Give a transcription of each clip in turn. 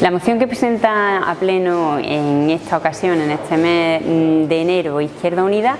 La moción que presenta a pleno en esta ocasión, en este mes de enero, Izquierda Unida,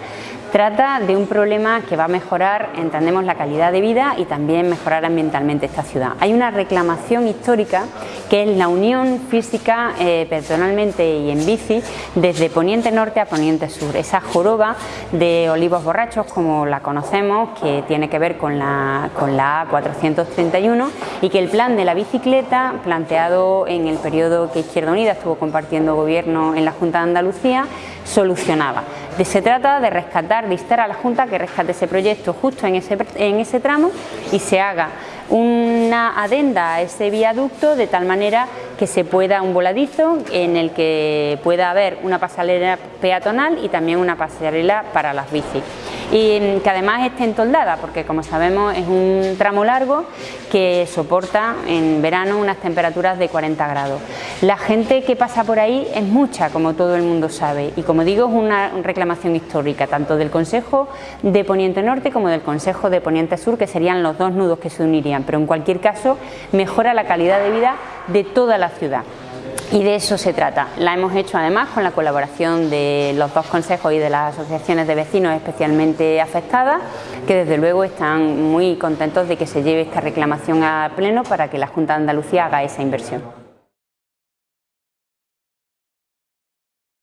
Trata de un problema que va a mejorar, entendemos, la calidad de vida y también mejorar ambientalmente esta ciudad. Hay una reclamación histórica que es la unión física eh, personalmente y en bici desde poniente norte a poniente sur. Esa joroba de olivos borrachos, como la conocemos, que tiene que ver con la, con la A431 y que el plan de la bicicleta, planteado en el periodo que Izquierda Unida estuvo compartiendo gobierno en la Junta de Andalucía, solucionaba. Se trata de rescatar, de instar a la Junta que rescate ese proyecto justo en ese, en ese tramo y se haga una adenda a ese viaducto de tal manera que se pueda un voladizo en el que pueda haber una pasarela peatonal y también una pasarela para las bicis y que además esté entoldada porque como sabemos es un tramo largo que soporta en verano unas temperaturas de 40 grados. La gente que pasa por ahí es mucha como todo el mundo sabe. Y como digo es una reclamación histórica tanto del Consejo de Poniente Norte como del Consejo de Poniente Sur que serían los dos nudos que se unirían. Pero en cualquier caso mejora la calidad de vida de toda la ciudad y de eso se trata. La hemos hecho además con la colaboración de los dos consejos y de las asociaciones de vecinos especialmente afectadas, que desde luego están muy contentos de que se lleve esta reclamación a pleno para que la Junta de Andalucía haga esa inversión.